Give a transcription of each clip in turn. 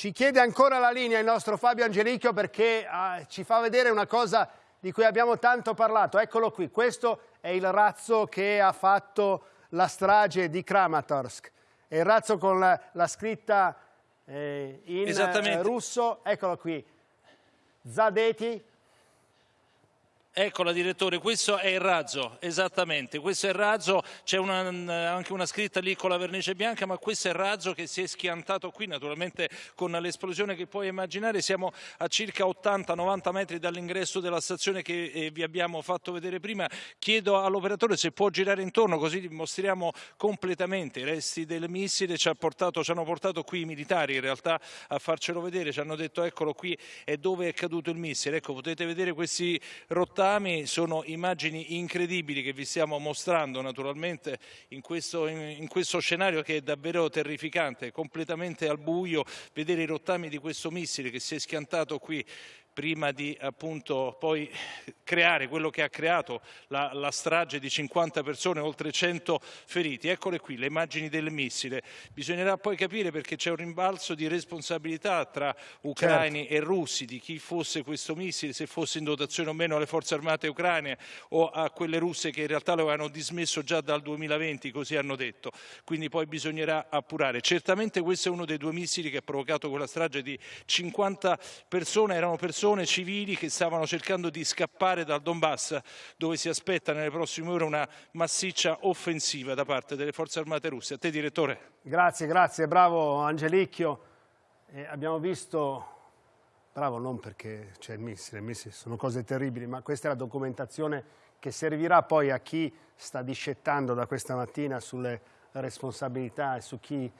Ci chiede ancora la linea il nostro Fabio Angelicchio perché ah, ci fa vedere una cosa di cui abbiamo tanto parlato. Eccolo qui, questo è il razzo che ha fatto la strage di Kramatorsk. È il razzo con la, la scritta eh, in eh, russo, eccolo qui, Zadeti, Eccola direttore, questo è il razzo, esattamente, questo è il razzo, c'è anche una scritta lì con la vernice bianca, ma questo è il razzo che si è schiantato qui, naturalmente con l'esplosione che puoi immaginare, siamo a circa 80-90 metri dall'ingresso della stazione che eh, vi abbiamo fatto vedere prima, chiedo all'operatore se può girare intorno così mostriamo completamente i resti del missile, ci, portato, ci hanno portato qui i militari in realtà a farcelo vedere, ci hanno detto eccolo qui è dove è caduto il missile, ecco potete vedere questi rottami rottami sono immagini incredibili che vi stiamo mostrando naturalmente in questo, in questo scenario che è davvero terrificante, completamente al buio, vedere i rottami di questo missile che si è schiantato qui prima di appunto poi creare quello che ha creato la, la, strage di 50 persone, oltre 100 feriti. Eccole qui le immagini del missile. Bisognerà poi capire perché c'è un rimbalzo di responsabilità tra ucraini certo. e russi di chi fosse questo missile, se fosse in dotazione o meno alle forze armate ucraine o a quelle russe che in realtà lo avevano dismesso già dal 2020, così hanno detto. Quindi poi bisognerà appurare. Certamente questo è uno dei due missili che ha provocato quella strage di 50 persone, erano persone persone civili che stavano cercando di scappare dal Donbass dove si aspetta nelle prossime ore una massiccia offensiva da parte delle forze armate russe. A te direttore. Grazie, grazie, bravo Angelicchio. Eh, abbiamo visto, bravo non perché c'è il missile, il missile sono cose terribili, ma questa è la documentazione che servirà poi a chi sta discettando da questa mattina sulle responsabilità e su chi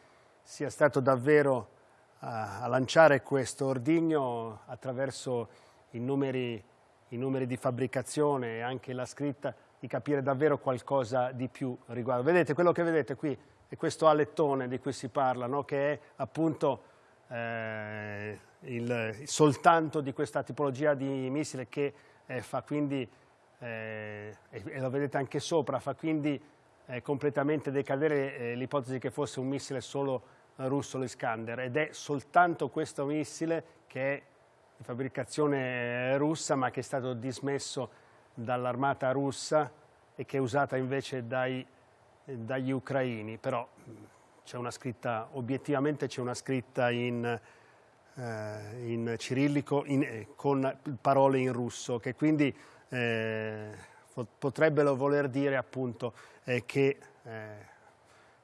sia stato davvero a, lanciare questo ordigno attraverso i numeri, i numeri di fabbricazione e anche la scritta di capire davvero qualcosa di più riguardo. Vedete, quello che vedete qui è questo alettone di cui si parla, no? che è appunto eh, il, soltanto di questa tipologia di missile che eh, fa quindi, eh, e lo vedete anche sopra, fa quindi eh, completamente decadere eh, l'ipotesi che fosse un missile solo russo l'Iskander ed è soltanto questo missile che è di fabbricazione russa ma che è stato dismesso dall'armata russa e che è usata invece dai, dagli ucraini, però c'è una scritta, obiettivamente c'è una scritta in, eh, in cirillico in, eh, con parole in russo che quindi eh, potrebbero voler dire appunto eh, che eh,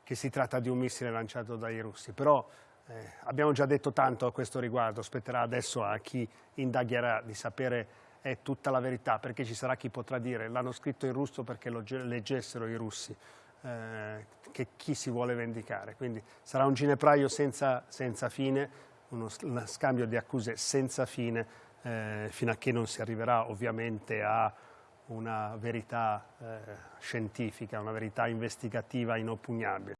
che si tratta di un missile lanciato dai russi, però eh, abbiamo già detto tanto a questo riguardo, spetterà adesso a chi indagherà di sapere eh, tutta la verità, perché ci sarà chi potrà dire l'hanno scritto in russo perché lo leggessero i russi, eh, che chi si vuole vendicare. Quindi sarà un ginepraio senza, senza fine, uno scambio di accuse senza fine, eh, fino a che non si arriverà ovviamente a una verità eh, scientifica, una verità investigativa inoppugnabile.